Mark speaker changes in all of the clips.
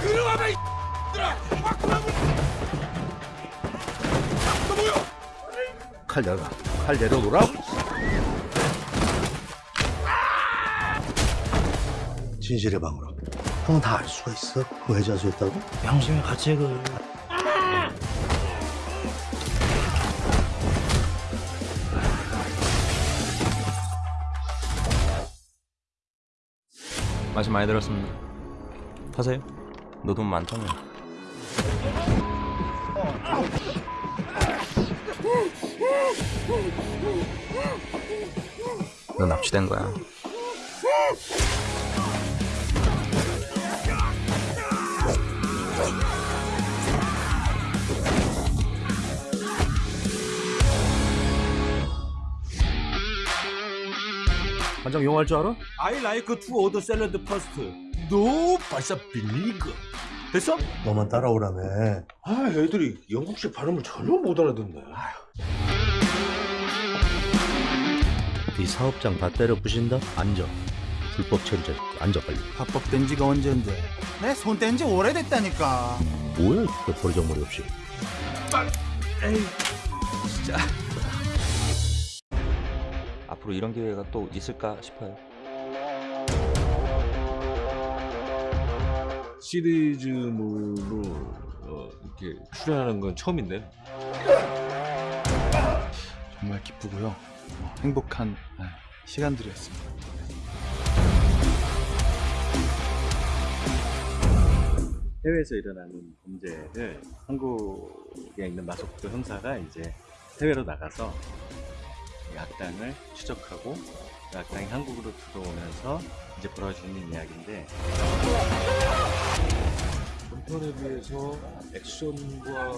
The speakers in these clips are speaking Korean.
Speaker 1: 들어가라 이 들아 너 뭐야
Speaker 2: 칼 내려놔. 칼 내려놓으라. 진실의 방으로. 형다알 수가 있어? 왜 자수했다고?
Speaker 3: 양심의 가책을
Speaker 4: 말씀 많이 들었습니다. 하세요. 너 돈 많다며. 너 납치된 거야.
Speaker 2: 반장 영어 할줄 알아?
Speaker 1: I like to order salad first No 발사 빌리그 됐어?
Speaker 2: 너만 따라오라며.
Speaker 1: 아 애들이 영국식 발음을 전혀 못 알아듣네
Speaker 2: 네 사업장 다 때려 부신다? 앉아. 불법 체류자 앉아 빨리.
Speaker 3: 합법된 지가 언젠데 내 손 뗀 지 오래됐다니까
Speaker 2: 뭐야? 그 버리장머리 없이.
Speaker 4: 앞으로 이런 기회가 또 있을까 싶어요.
Speaker 5: 시리즈물로 어, 이렇게 출연하는 건 처음인데
Speaker 6: 정말 기쁘고요. 어, 행복한 네, 시간들이었습니다. 해외에서 일어나는 범죄를 한국에 있는 마속도 형사가 이제 해외로 나가서 이 악당을 추적하고 그 악당이 한국으로 들어오면서 이제 벌어지는 이야기인데
Speaker 5: 전편에 비해서 액션과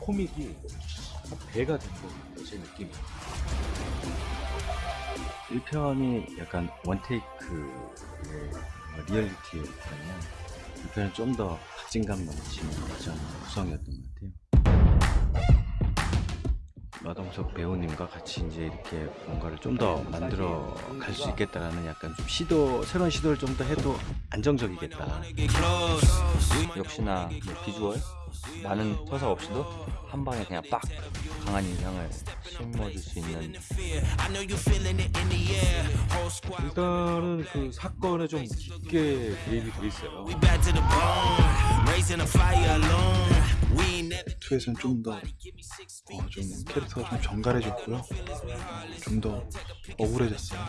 Speaker 5: 코믹이 한 배가 된 거예요 제 느낌이
Speaker 6: 1편이 약간 원테이크의 리얼리티였다면 2편은 좀 더 박진감 넘치는 그런 구성이었던 것 같아요. 마동석 배우님과 같이 이제 이렇게 뭔가를 좀 더 만들어 갈 수 있겠다라는 약간 좀 시도, 새로운 시도를 좀 더 해도 안정적이겠다.
Speaker 4: 역시나 뭐 비주얼? 많은 서사 없이도 한 방에 그냥 빡 강한 인상을 심어줄 수 있는.
Speaker 5: 일단은 그 사건에 좀 깊게 개입이 돼 있어요
Speaker 6: 2에서는 좀 더, 어, 좀 캐릭터가 좀 정갈해졌고요. 좀 더 억울해졌어요.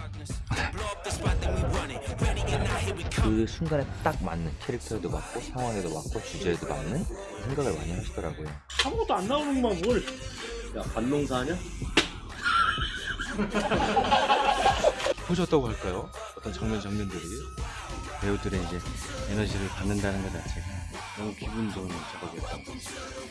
Speaker 4: 그 순간에 딱 맞는 캐릭터에도 맞고 상황에도 맞고 주제에도 맞는 생각을 많이 하시더라고요.
Speaker 1: 아무것도 안 나오는구만
Speaker 2: 뭘야 반농사 하냐?
Speaker 5: 퍼졌다고 할까요?
Speaker 6: 어떤 장면 장면들이 배우들의 이제 에너지를 받는다는 것 자체가 너무 기분 좋은 작업이었던 것 같아요.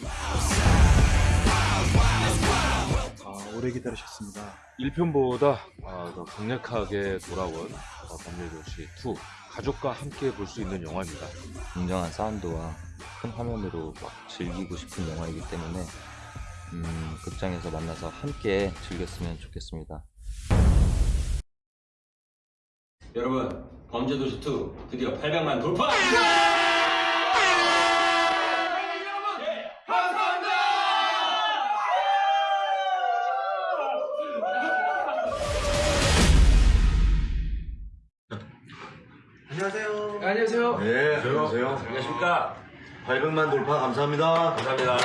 Speaker 6: 아, 오래 기다리셨습니다.
Speaker 5: 1편보다 아, 더 강력하게 돌아온 어, 범죄도시 2 가족과 함께 볼 수 있는 영화입니다
Speaker 4: 굉장한 사운드와 큰 화면으로 막 즐기고 싶은 영화이기 때문에 음, 극장에서 만나서 함께 즐겼으면 좋겠습니다.
Speaker 7: 여러분 범죄도시 2 드디어 800만 돌파!
Speaker 2: 안녕하세요.
Speaker 7: 안녕하세요.
Speaker 2: 네, 안녕하세요.
Speaker 7: 안녕하십니까?
Speaker 2: 800만 돌파 감사합니다.
Speaker 7: 감사합니다.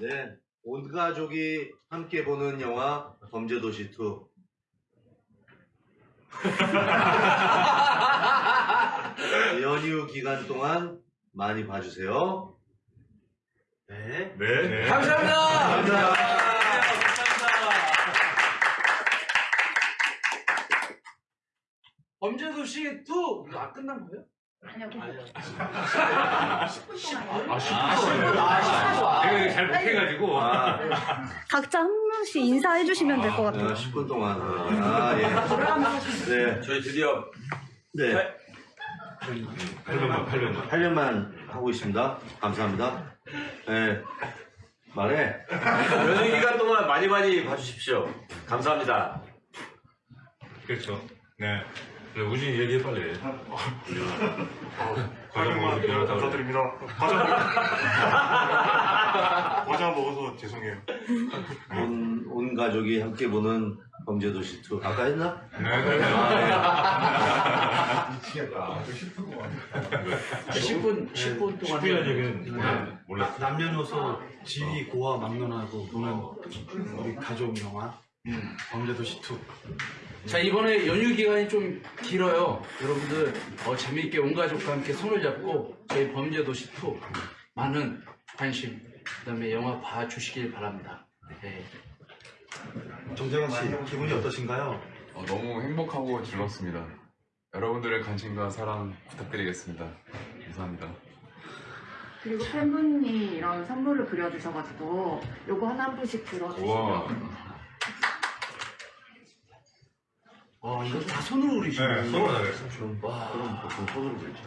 Speaker 2: 네, 온 가족이 함께 보는 영화 범죄도시 2. 연휴 기간 동안 많이 봐주세요. 네. 네.
Speaker 7: 감사합니다.
Speaker 2: 감사합니다.
Speaker 7: 범죄도시 2 이거 안 끝난 거예요?
Speaker 8: 아니요.
Speaker 5: 아, 내가 잘 못해가지고
Speaker 2: 아,
Speaker 8: 각자 한 명씩 인사해 주시면 될 것 같아요.
Speaker 2: 어, 10분 동안. 아, 예. 네.
Speaker 7: 저희 드디어
Speaker 2: 네.
Speaker 5: 800만 800만
Speaker 2: 8년만 하고 있습니다. 감사합니다. 네. 말해.
Speaker 7: 연휴 기간 동안 많이 많이 봐주십시오. 감사합니다.
Speaker 5: 그렇죠
Speaker 9: 네.
Speaker 5: 그래, 우진이 얘기해 빨리. 과자 먹어서 미안하다고.
Speaker 9: 감사드립니다. 과자 과자 먹어서 죄송해요.
Speaker 2: 온, 온 가족이 함께 보는 범죄도시 2 아까 했나?
Speaker 9: 미치겠다.
Speaker 3: 10분 10분
Speaker 5: 10분이라는 얘기는 몰랐어.
Speaker 3: 남녀노소 지위 고와 막론하고 보는 우리 가족 영화 범죄도시 2
Speaker 10: 자 이번에 연휴 기간이 좀 길어요. 여러분들 어, 재미있게 온 가족과 함께 손을 잡고 저희 범죄도시 2 많은 관심 그다음에 영화 봐주시길 바랍니다. 네.
Speaker 3: 정재원 씨 기분이 어떠신가요?
Speaker 11: 너무 행복하고 즐겁습니다. 여러분들의 관심과 사랑 부탁드리겠습니다. 감사합니다.
Speaker 8: 그리고 팬분이 이런 선물을 그려주셔가지고 요거 하나 한 분씩 들어주시면
Speaker 10: 와 이거 다 손으로 그리시네.
Speaker 9: 네, 손으로 다
Speaker 10: 와.
Speaker 2: 그럼 보통 손으로 그리지.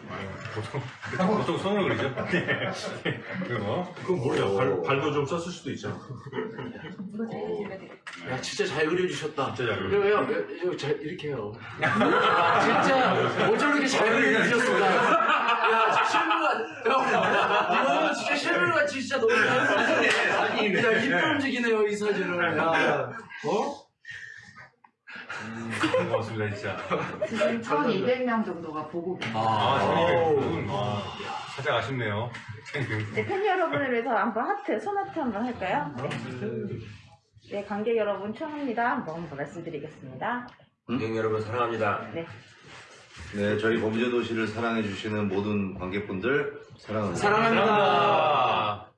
Speaker 5: 보통 손으로 그리죠?
Speaker 9: 그거
Speaker 5: 그건 모르죠. 발, 발도 좀 썼을 수도 있잖아.
Speaker 10: 야 진짜 잘 그려주셨다.
Speaker 5: 진짜 잘 그려.
Speaker 10: 왜요? 왜- 이거 잘 이렇게 해요. 아, 진짜 어쩌게 잘 그려주셨을까? 야 실물가 야, 이거는 진짜 실물가 진짜 너무 잘 야, 이쁜 움직이네요 이 사진을. 야, 어?
Speaker 5: 고맙습니다, 진짜.
Speaker 8: 지금 1,200명 정도가 보고 계세요.
Speaker 5: 아,
Speaker 10: 아우.
Speaker 5: 저는 아, 살짝 아쉽네요.
Speaker 8: 네, 팬 여러분을 위해서 한번 하트, 손하트 한번 할까요? 네. 네, 관객 여러분 처음입니다. 한번 말씀드리겠습니다.
Speaker 7: 관객 여러분 사랑합니다.
Speaker 8: 네.
Speaker 2: 네, 저희 범죄도시를 사랑해주시는 모든 관객분들 사랑합니다.
Speaker 10: 사랑합니다.